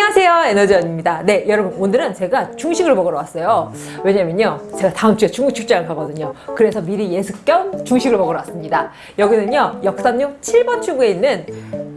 안녕하세요 에너지원입니다. 네 여러분 오늘은 제가 중식을 먹으러 왔어요. 왜냐면요 제가 다음 주에 중국 출장을 가거든요. 그래서 미리 예습 겸 중식을 먹으러 왔습니다. 여기는요 역삼역 7번 출구에 있는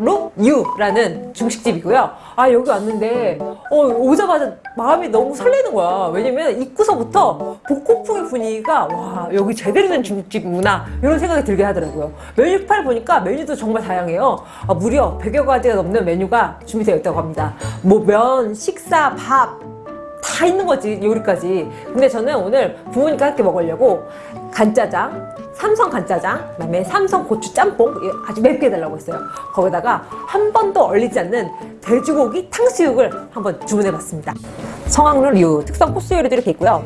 청학루유라는 중식집이고요. 아 여기 왔는데 어, 오자마자 마음이 너무 설레는 거야. 왜냐면 입구서부터 복고풍의 분위기가 와 여기 제대로 된 중국집이구나. 이런 생각이 들게 하더라고요. 메뉴판을 보니까 메뉴도 정말 다양해요. 아, 무려 100여 가지가 넘는 메뉴가 준비되어 있다고 합니다. 뭐 면, 식사, 밥다 있는 거지 요리까지. 근데 저는 오늘 부모님과 함께 먹으려고 간짜장 삼성 간짜장 그다음에 삼성 고추 짬뽕 아주 맵게 해달라고 했어요. 거기다가 한 번도 얼리지 않는 돼지고기 탕수육을 한번 주문해봤습니다. 성황루류 특성 코스 요리들이 이렇게 있고요.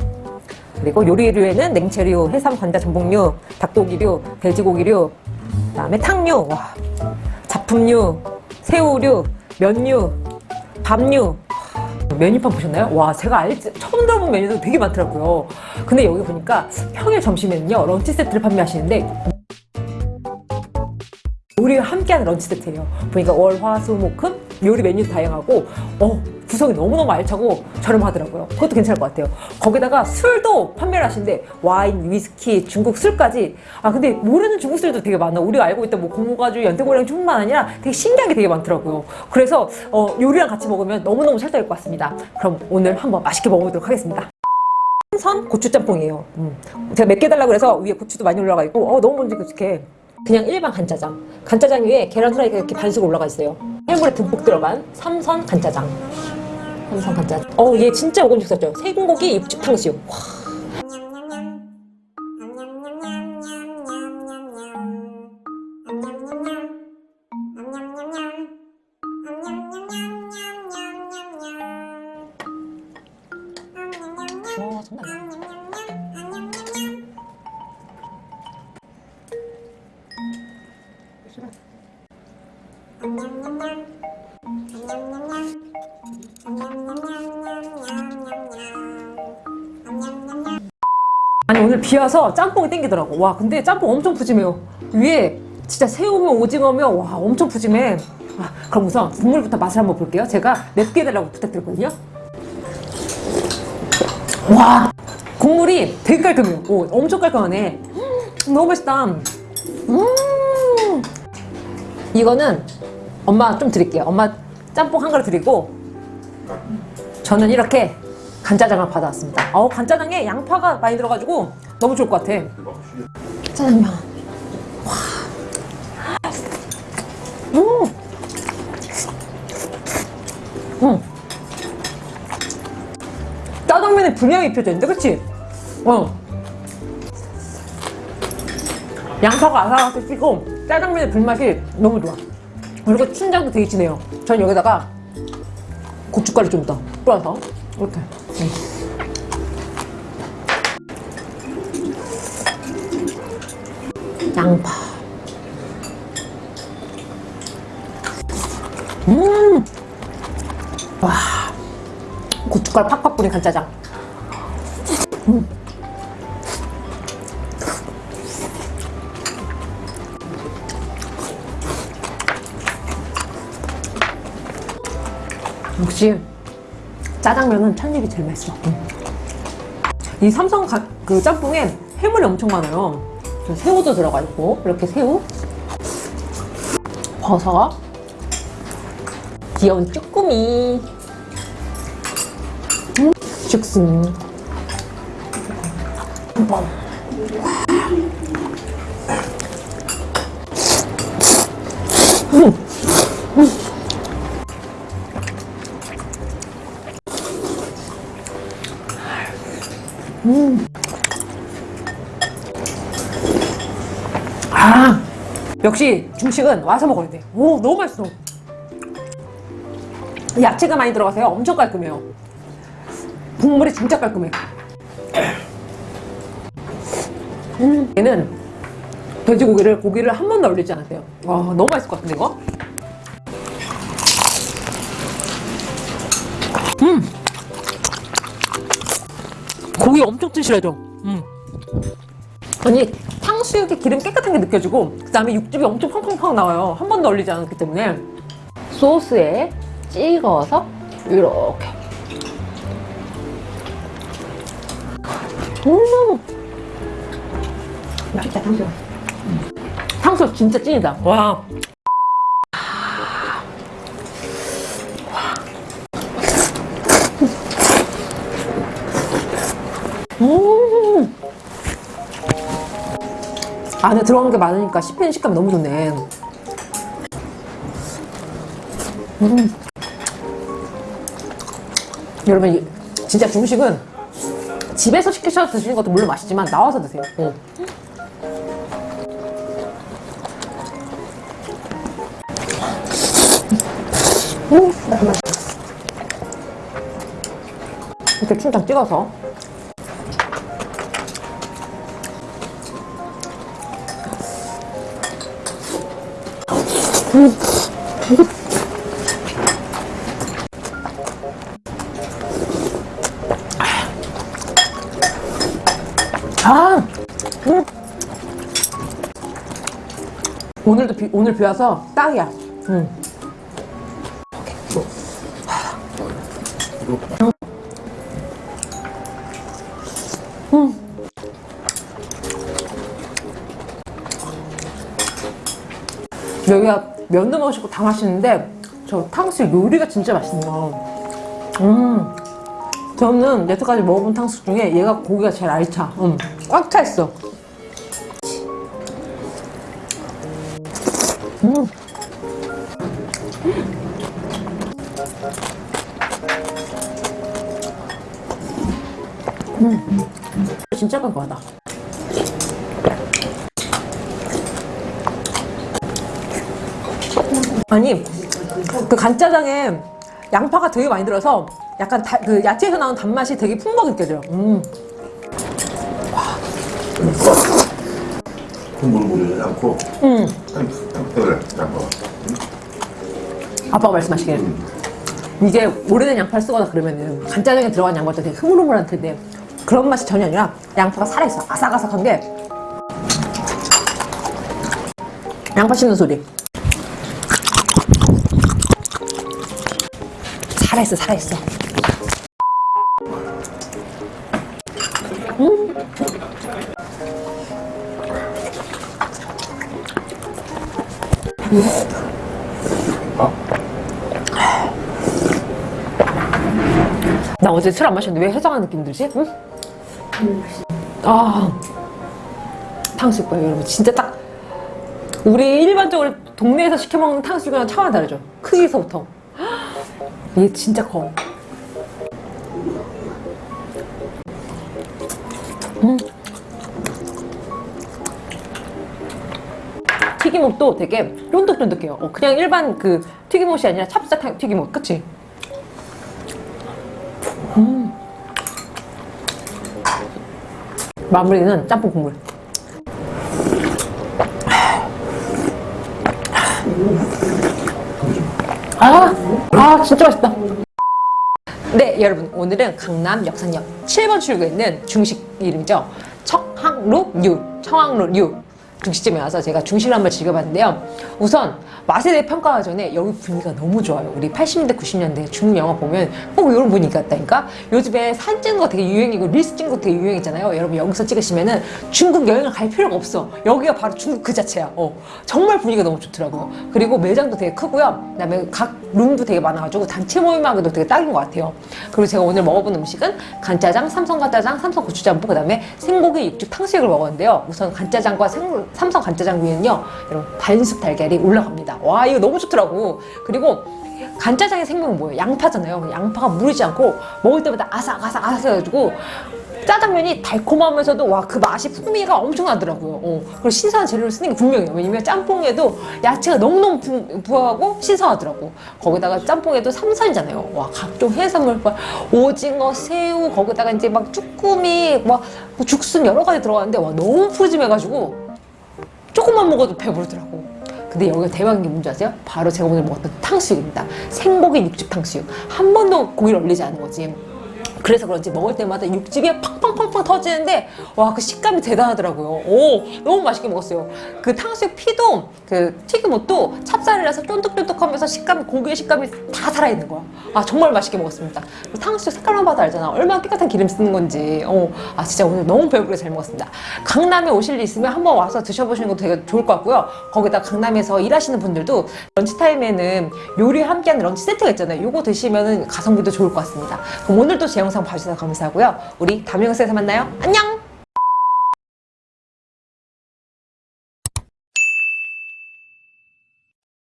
그리고 요리류에는 냉채류, 해삼, 관자, 전복류, 닭고기류, 돼지고기류 그다음에 탕류, 와, 잡품류, 새우류, 면류, 밥류 메뉴판 보셨나요? 와 제가 알지 처음 들어본 메뉴도 되게 많더라고요 근데 여기 보니까 평일 점심에는요 런치 세트를 판매하시는데 요리와 함께하는 런치 세트예요 보니까 월, 화, 수, 목, 금 요리 메뉴도 다양하고 어 구성이 너무너무 알차고 저렴하더라고요. 그것도 괜찮을 것 같아요. 거기다가 술도 판매를 하시는데 와인, 위스키, 중국 술까지. 아 근데 모르는 중국 술도 되게 많아. 우리가 알고 있던 뭐 고무가주, 연태고량 뿐만 아니라 되게 신기한 게 되게 많더라고요. 그래서 어, 요리랑 같이 먹으면 너무너무 찰떡일 것 같습니다. 그럼 오늘 한번 맛있게 먹어보도록 하겠습니다. 선 고추짬뽕이에요. 음. 제가 맵게 달라고 해서 위에 고추도 많이 올라가 있고 어 너무 이렇게 그냥 일반 간짜장. 간짜장 위에 계란 후라이가 이렇게 반숙 올라가 있어요. 해물에 듬뿍 들어간 삼선 간짜장 삼선 간짜장 어얘 진짜 먹음직스럽죠? 세군고기 육즙 탕수육 와. 와 장난 아니야 아니 오늘 비 와서 짬뽕이 땡기더라고. 와 근데 짬뽕 엄청 푸짐해요. 위에 진짜 새우며 오징어며 와 엄청 푸짐해. 아, 그럼 우선 국물부터 맛을 한번 볼게요. 제가 맵게 해달라고 부탁드렸거든요. 와 국물이 되게 깔끔해요. 오, 엄청 깔끔하네. 음, 너무 맛있다. 음. 이거는 엄마 좀 드릴게요. 엄마 짬뽕 한 그릇 드리고 저는 이렇게 간짜장을 받아왔습니다 어 간짜장에 양파가 많이 들어가지고 너무 좋을 것 같아 짜장면 와. 음. 음. 짜장면에 분량이 입혀져 있는데 그치? 어. 양파가 아삭아삭 찌고 짜장면의 불맛이 너무 좋아 그리고 춘장도 되게 진해요 전 여기다가 고춧가루 좀 더 뿌려서 이렇게 음. 양파 음! 와 고춧가루 팍팍 뿌린 간짜장 음. 역시 짜장면은 첫입이 제일 맛있어 음. 이 삼성 가, 그 짬뽕에 해물이 엄청 많아요 새우도 들어가 있고 이렇게 새우 버섯 귀여운 쭈꾸미 음, 죽순 한번 음. 음. 아 역시 중식은 와서 먹어야 돼. 오 너무 맛있어. 야채가 많이 들어가서요. 엄청 깔끔해요. 국물이 진짜 깔끔해. 음, 얘는 돼지고기를 고기를 한 번도 올리지 않았대요. 와 너무 맛있을 것 같은데 이거? 음. 고기 엄청 튼실해져 음. 아니 탕수육의 기름 깨끗한 게 느껴지고 그 다음에 육즙이 엄청 팡팡팡 나와요 한 번도 얼리지 않았기 때문에 소스에 찍어서 이렇게. 음, 맛있다 탕수육 탕수육 진짜 찐이다. 와. 음. 안에 들어간 게 많으니까 씹히는 식감이 너무 좋네. 음. 여러분, 이- 진짜 중식은 집에서 시켜서 드시는 것도 물론 맛있지만 나와서 드세요. 어. 이렇게 춘장 찍어서 아, 음. 오늘도 비, 오늘 비 와서 딱이야. 음. 여기가 면도 맛있고 다 맛있는데 저 탕수육 요리가 진짜 맛있네요. 음, 저는 여태까지 먹어본 탕수육 중에 얘가 고기가 제일 알차. 음, 꽉 차 있어. 음. 음. 진짜 깔끔하다. 아니 그 간짜장에 양파가 되게 많이 들어서 약간 다- 그 야채에서 나온 단맛이 되게 풍부하게 느껴져요. 음. 국물 무리지 않고 음. 양파 아빠가 말씀하시길 이게 오래된 양파를 쓰거나 그러면은 간짜장에 들어간 양파도 되게 흐물흐물할 텐데 그런 맛이 전혀 아니라 양파가 살아있어. 아삭아삭한 게. 양파 씹는 소리. 살아있어 살아있어 나 어제 술 안 마셨는데 왜 해장한 느낌 들지? 응? 아 탕수육 봐요 여러분 진짜 딱 우리 일반적으로 동네에서 시켜 먹는 탕수육이랑 차원이 다르죠 크기서부터 얘 진짜 커 음. 튀김옷도 되게 쫀득쫀득해요 어, 그냥 일반 그 튀김옷이 아니라 찹쌀 튀김옷 그치? 마무리는 짬뽕 국물. 아, 아 진짜 맛있다. 네, 여러분 오늘은 강남 역산역 7번 출구에 있는 중식 이름이죠. 청항루유, 청항루유 중식집에 와서 제가 중식을 한번 즐겨봤는데요. 우선 맛에 대해 평가하기 전에 여기 분위기가 너무 좋아요. 우리 80년대, 90년대 중국 영화 보면 꼭 이런 분위기 같다니까? 요즘에 사진 찍는 거 되게 유행이고 릴스 찍는 거 되게 유행이잖아요. 여러분 여기서 찍으시면은 중국 여행을 갈 필요가 없어. 여기가 바로 중국 그 자체야. 어, 정말 분위기가 너무 좋더라고요. 그리고 매장도 되게 크고요. 그 다음에 각 룸도 되게 많아가지고 단체 모임하기도 되게 딱인 것 같아요. 그리고 제가 오늘 먹어본 음식은 간짜장, 삼성 간짜장, 삼성 고추짬뽕, 그 다음에 생고기 육즙 탕수육을 먹었는데요. 우선 간짜장과 생- 삼성 간짜장 위에는요, 여러분 반숙 달걀이 올라갑니다. 와 이거 너무 좋더라고. 그리고 간짜장의 생명은 뭐예요? 양파잖아요. 양파가 무르지 않고 먹을 때마다 아삭아삭 아삭해가지고 짜장면이 달콤하면서도 와 그 맛이 풍미가 엄청나더라고요. 어. 그리고 신선한 재료를 쓰는 게 분명해요. 왜냐면 짬뽕에도 야채가 너무너무 부, 부하고 신선하더라고. 거기다가 짬뽕에도 삼선이잖아요. 와 각종 해산물, 막 오징어, 새우, 거기다가 이제 막 쭈꾸미, 막뭐 죽순 여러 가지 들어가는데 와 너무 푸짐해가지고 조금만 먹어도 배부르더라고. 근데 여기가 대박인 게 뭔지 아세요? 바로 제가 오늘 먹었던 탕수육입니다. 생고기 육즙 탕수육. 한 번도 고기를 얼리지 않은 거지. 그래서 그런지 먹을 때마다 육즙이 팡팡팡팡 터지는데 와 그 식감이 대단하더라고요. 오 너무 맛있게 먹었어요. 그 탕수육 피도 그 튀김옷도 찹쌀이라서 쫀득쫀득하면서 식감 고기의 식감이 다 살아있는 거야. 아 정말 맛있게 먹었습니다. 탕수육 색깔만 봐도 알잖아. 얼마나 깨끗한 기름 쓰는 건지. 어, 아 진짜 오늘 너무 배부르게 잘 먹었습니다. 강남에 오실 일 있으면 한번 와서 드셔보시는 것도 되게 좋을 것 같고요. 거기다 강남에서 일하시는 분들도 런치 타임에는 요리 함께하는 런치 세트가 있잖아요. 요거 드시면은 가성비도 좋을 것 같습니다. 그럼 오늘도 제 영상 봐주셔서 감사하고요. 우리 다음 영상에서 만나요. 안녕!